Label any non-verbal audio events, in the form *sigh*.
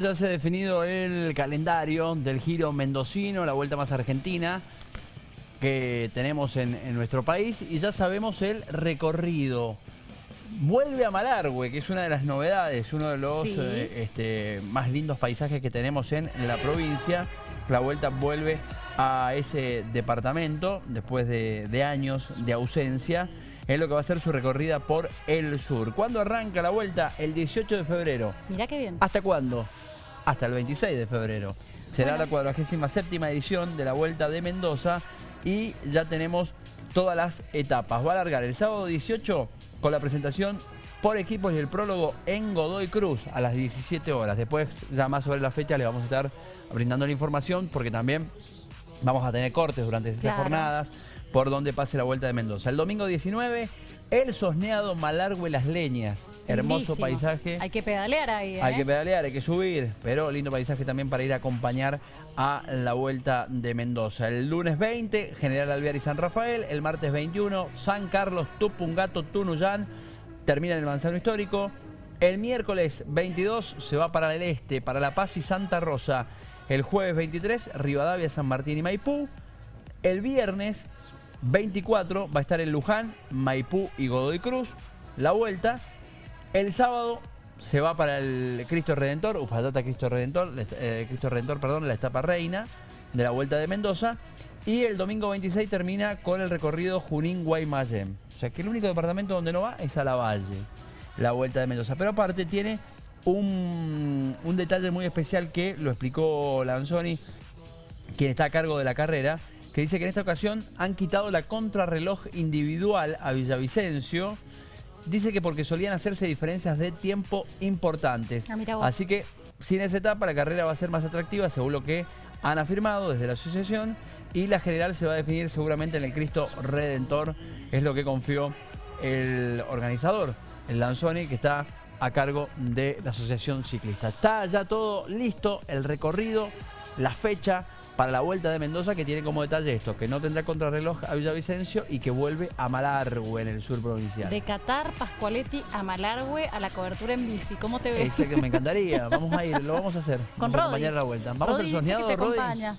Ya se ha definido el calendario del giro mendocino, la vuelta más argentina que tenemos en, en nuestro país y ya sabemos el recorrido. Vuelve a Malargüe, que es una de las novedades, uno de los Sí. eh, este, más lindos paisajes que tenemos en la provincia. La vuelta vuelve a ese departamento después de, de años de ausencia. Es lo que va a ser su recorrida por el sur. ¿Cuándo arranca la vuelta? El 18 de febrero. Mirá qué bien. ¿Hasta cuándo? Hasta el 26 de febrero. Será Bueno. la 47 edición de la Vuelta de Mendoza y ya tenemos todas las etapas. Va a alargar el sábado 18 con la presentación por equipos y el prólogo en Godoy Cruz a las 17 horas. Después, ya más sobre la fecha, le vamos a estar brindando la información porque también vamos a tener cortes durante esas Claro. jornadas por donde pase la Vuelta de Mendoza. El domingo 19, el sosneado Malargüe Las Leñas. Hermoso Lindísimo. paisaje. Hay que pedalear ahí, ¿eh? Hay que pedalear, hay que subir, pero lindo paisaje también para ir a acompañar a la Vuelta de Mendoza. El lunes 20, General Alvear y San Rafael. El martes 21, San Carlos, Tupungato, Tunuyán. Termina en el Manzano Histórico. El miércoles 22 se va para el este, para La Paz y Santa Rosa. El jueves 23, Rivadavia, San Martín y Maipú. El viernes 24 va a estar en Luján, Maipú y Godoy Cruz. La vuelta. El sábado se va para el Cristo Redentor, Ufayata Cristo Redentor, eh, Cristo Redentor, perdón, la etapa reina de la Vuelta de Mendoza. Y el domingo 26 termina con el recorrido Junín-Guaymallén. O sea que el único departamento donde no va es a la Valle, la Vuelta de Mendoza. Pero aparte tiene un, un detalle muy especial que lo explicó Lanzoni, quien está a cargo de la carrera, que dice que en esta ocasión han quitado la contrarreloj individual a Villavicencio. Dice que porque solían hacerse diferencias de tiempo importantes. Ah. Así que sin esa etapa la carrera va a ser más atractiva según lo que han afirmado desde la asociación y la general se va a definir seguramente en el Cristo Redentor, es lo que confió el organizador, el Lanzoni, que está a cargo de la asociación ciclista. Está ya todo listo, el recorrido, la fecha para la Vuelta de Mendoza que tiene como detalle esto, que no tendrá contrarreloj a Villavicencio y que vuelve a Malargüe en el sur provincial. De Qatar, Pascualetti a Malargüe a la cobertura en bici. ¿Cómo te ves? Exacto, me encantaría. *laughs* Vamos a ir, lo vamos a hacer. Con vamos a Rodi. acompañar la vuelta. Vamos al soñado, acompaña.